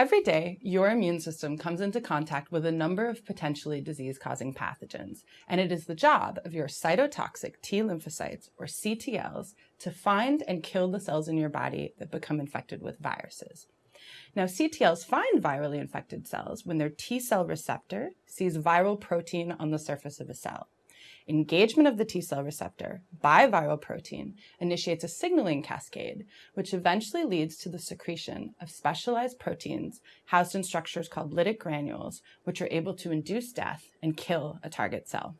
Every day, your immune system comes into contact with a number of potentially disease-causing pathogens, and it is the job of your cytotoxic T lymphocytes, or CTLs, to find and kill the cells in your body that become infected with viruses. Now, CTLs find virally infected cells when their T cell receptor sees viral protein on the surface of a cell. Engagement of the T cell receptor by viral protein initiates a signaling cascade, which eventually leads to the secretion of specialized proteins housed in structures called lytic granules, which are able to induce death and kill a target cell.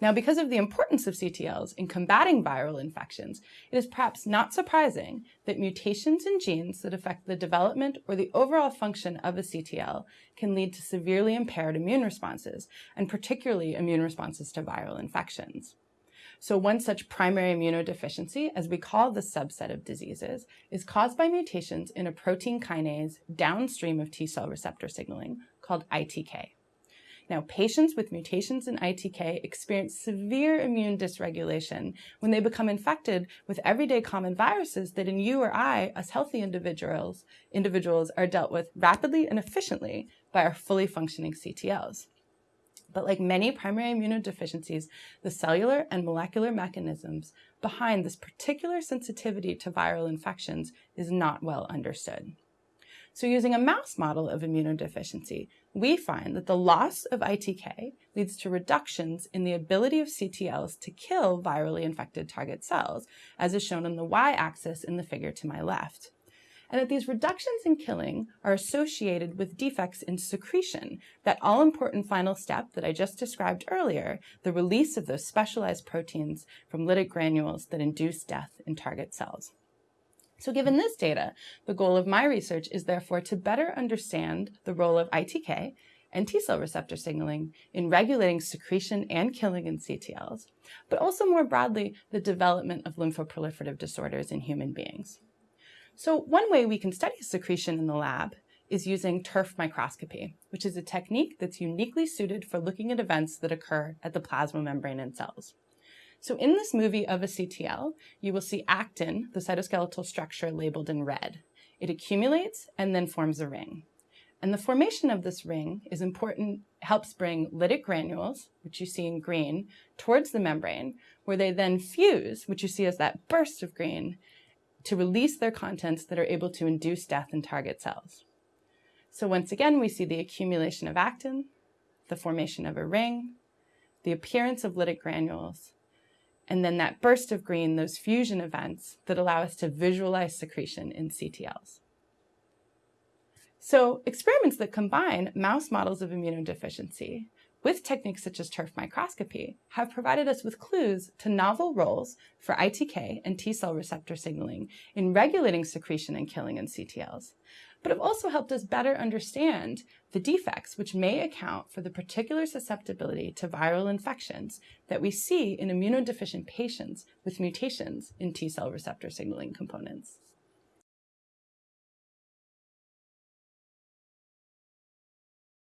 Now, because of the importance of CTLs in combating viral infections, it is perhaps not surprising that mutations in genes that affect the development or the overall function of a CTL can lead to severely impaired immune responses, and particularly immune responses to viral infections. So one such primary immunodeficiency, as we call the subset of diseases, is caused by mutations in a protein kinase downstream of T cell receptor signaling called ITK. Now, patients with mutations in ITK experience severe immune dysregulation when they become infected with everyday common viruses that in you or I, as healthy individuals, individuals are dealt with rapidly and efficiently by our fully functioning CTLs. But like many primary immunodeficiencies, the cellular and molecular mechanisms behind this particular sensitivity to viral infections is not well understood. So using a mouse model of immunodeficiency, we find that the loss of ITK leads to reductions in the ability of CTLs to kill virally infected target cells, as is shown on the y-axis in the figure to my left. And that these reductions in killing are associated with defects in secretion, that all-important final step that I just described earlier, the release of those specialized proteins from lytic granules that induce death in target cells. So given this data, the goal of my research is therefore to better understand the role of ITK and T cell receptor signaling in regulating secretion and killing in CTLs, but also more broadly, the development of lymphoproliferative disorders in human beings. So one way we can study secretion in the lab is using TIRF microscopy, which is a technique that's uniquely suited for looking at events that occur at the plasma membrane in cells. So in this movie of a CTL, you will see actin, the cytoskeletal structure labeled in red. It accumulates and then forms a ring. And the formation of this ring is important, helps bring lytic granules, which you see in green, towards the membrane, where they then fuse, which you see as that burst of green, to release their contents that are able to induce death in target cells. So once again, we see the accumulation of actin, the formation of a ring, the appearance of lytic granules, and then that burst of green, those fusion events that allow us to visualize secretion in CTLs. So experiments that combine mouse models of immunodeficiency with techniques such as TIRF microscopy have provided us with clues to novel roles for ITK and T cell receptor signaling in regulating secretion and killing in CTLs, but have also helped us better understand the defects which may account for the particular susceptibility to viral infections that we see in immunodeficient patients with mutations in T cell receptor signaling components.